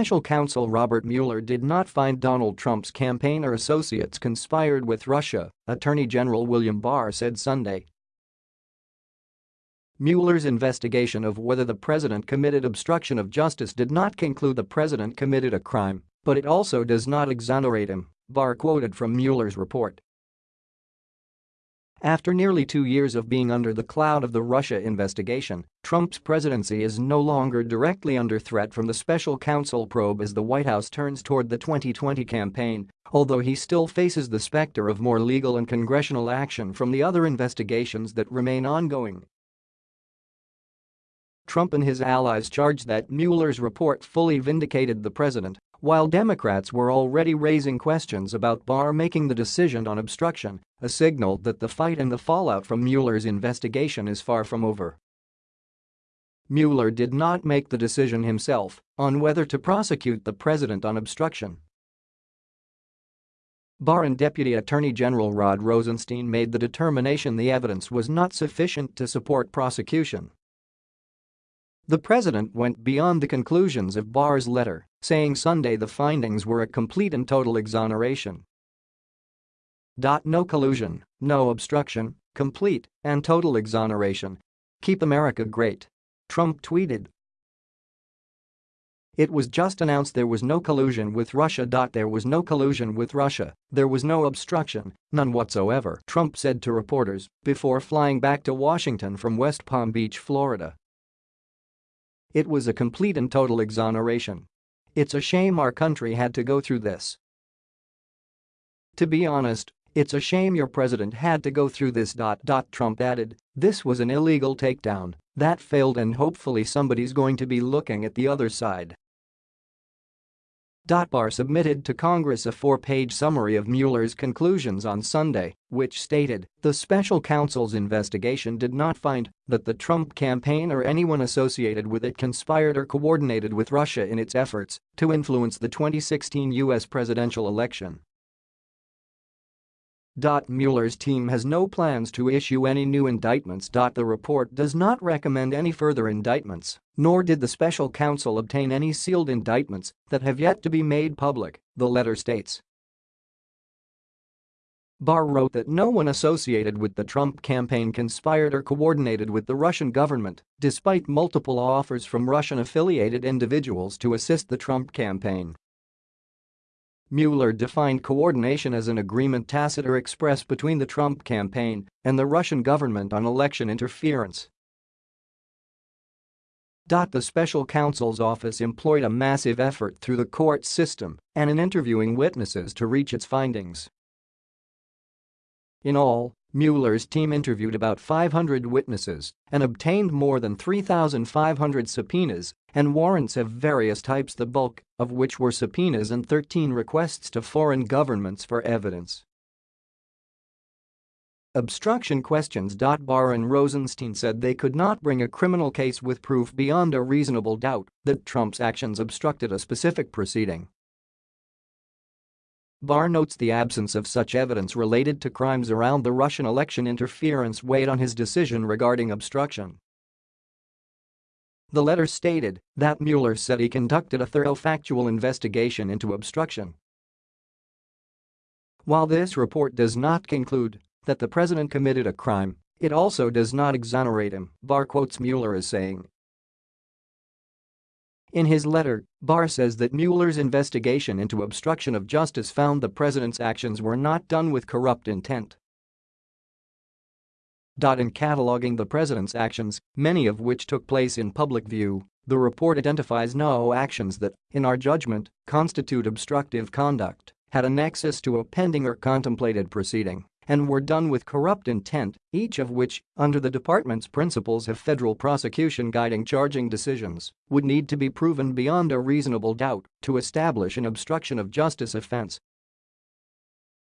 Special counsel Robert Mueller did not find Donald Trump's campaign or associates conspired with Russia, Attorney General William Barr said Sunday. Mueller's investigation of whether the president committed obstruction of justice did not conclude the president committed a crime, but it also does not exonerate him, Barr quoted from Mueller's report. After nearly two years of being under the cloud of the Russia investigation, Trump's presidency is no longer directly under threat from the special counsel probe as the White House turns toward the 2020 campaign, although he still faces the specter of more legal and congressional action from the other investigations that remain ongoing. Trump and his allies charged that Mueller's report fully vindicated the president while Democrats were already raising questions about Barr making the decision on obstruction, a signal that the fight and the fallout from Mueller's investigation is far from over. Mueller did not make the decision himself on whether to prosecute the president on obstruction. Barr and Deputy Attorney General Rod Rosenstein made the determination the evidence was not sufficient to support prosecution. The president went beyond the conclusions of Barr's letter, saying Sunday the findings were a complete and total exoneration. No collusion, no obstruction, complete and total exoneration. Keep America great. Trump tweeted. It was just announced there was no collusion with Russia. There was no collusion with Russia, there was no obstruction, none whatsoever, Trump said to reporters before flying back to Washington from West Palm Beach, Florida. It was a complete and total exoneration. It's a shame our country had to go through this. To be honest, it's a shame your president had to go through this. Trump added, this was an illegal takedown that failed and hopefully somebody's going to be looking at the other side. Barr submitted to Congress a four-page summary of Mueller's conclusions on Sunday, which stated the special counsel's investigation did not find that the Trump campaign or anyone associated with it conspired or coordinated with Russia in its efforts to influence the 2016 U.S. presidential election. Mueller's team has no plans to issue any new indictments. The report does not recommend any further indictments, nor did the special counsel obtain any sealed indictments that have yet to be made public, the letter states. Barr wrote that no one associated with the Trump campaign conspired or coordinated with the Russian government, despite multiple offers from Russian-affiliated individuals to assist the Trump campaign. Mueller defined coordination as an agreement tacit or express between the Trump campaign and the Russian government on election interference. The special counsel's office employed a massive effort through the court system and in interviewing witnesses to reach its findings. In all, Mueller's team interviewed about 500 witnesses and obtained more than 3,500 subpoenas and warrants of various types the bulk of which were subpoenas and 13 requests to foreign governments for evidence. Obstruction questions. Barr and Rosenstein said they could not bring a criminal case with proof beyond a reasonable doubt that Trump's actions obstructed a specific proceeding. Barr notes the absence of such evidence related to crimes around the Russian election interference weighed on his decision regarding obstruction. The letter stated that Mueller said he conducted a thorough factual investigation into obstruction. While this report does not conclude that the president committed a crime, it also does not exonerate him, Barr quotes Mueller as saying, in his letter, Barr says that Mueller's investigation into obstruction of justice found the president's actions were not done with corrupt intent. In cataloging the president's actions, many of which took place in public view, the report identifies no actions that, in our judgment, constitute obstructive conduct, had a nexus to a pending or contemplated proceeding and were done with corrupt intent, each of which, under the department's principles of federal prosecution guiding charging decisions, would need to be proven beyond a reasonable doubt to establish an obstruction of justice offense.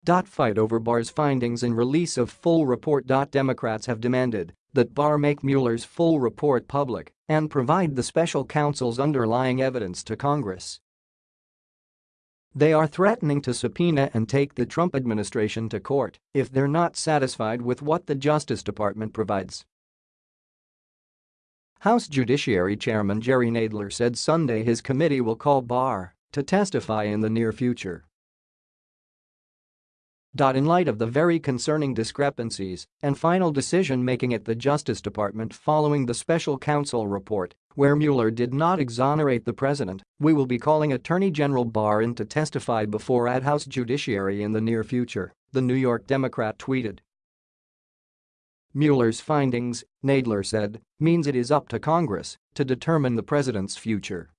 Dot fight over Barr's findings and release of full report. Democrats have demanded that Barr make Mueller's full report public and provide the special counsel's underlying evidence to Congress. They are threatening to subpoena and take the Trump administration to court if they're not satisfied with what the Justice Department provides. House Judiciary Chairman Jerry Nadler said Sunday his committee will call Barr to testify in the near future. In light of the very concerning discrepancies and final decision-making at the Justice Department following the special counsel report, where Mueller did not exonerate the president, we will be calling Attorney General Barr in to testify before at House Judiciary in the near future, the New York Democrat tweeted. Mueller's findings, Nadler said, means it is up to Congress to determine the president's future.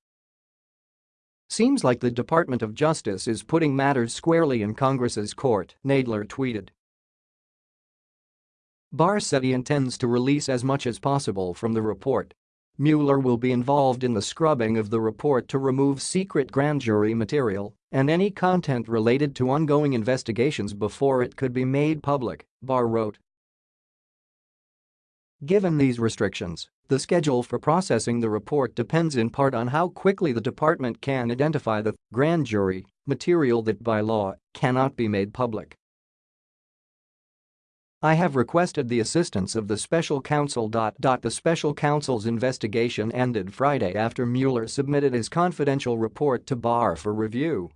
Seems like the Department of Justice is putting matters squarely in Congress's court, Nadler tweeted. Barr said he intends to release as much as possible from the report. Mueller will be involved in the scrubbing of the report to remove secret grand jury material and any content related to ongoing investigations before it could be made public, Barr wrote. Given these restrictions, the schedule for processing the report depends in part on how quickly the department can identify the grand jury material that by law cannot be made public. I have requested the assistance of the special counsel. The special counsel's investigation ended Friday after Mueller submitted his confidential report to Barr for review.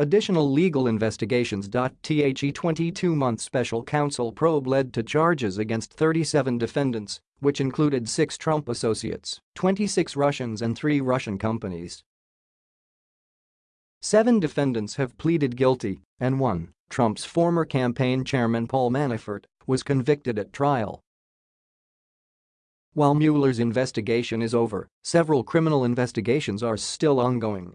Additional legal investigations. The 22-month special counsel probe led to charges against 37 defendants, which included six Trump associates, 26 Russians and three Russian companies. Seven defendants have pleaded guilty, and one, Trump's former campaign chairman Paul Manafort, was convicted at trial. While Mueller's investigation is over, several criminal investigations are still ongoing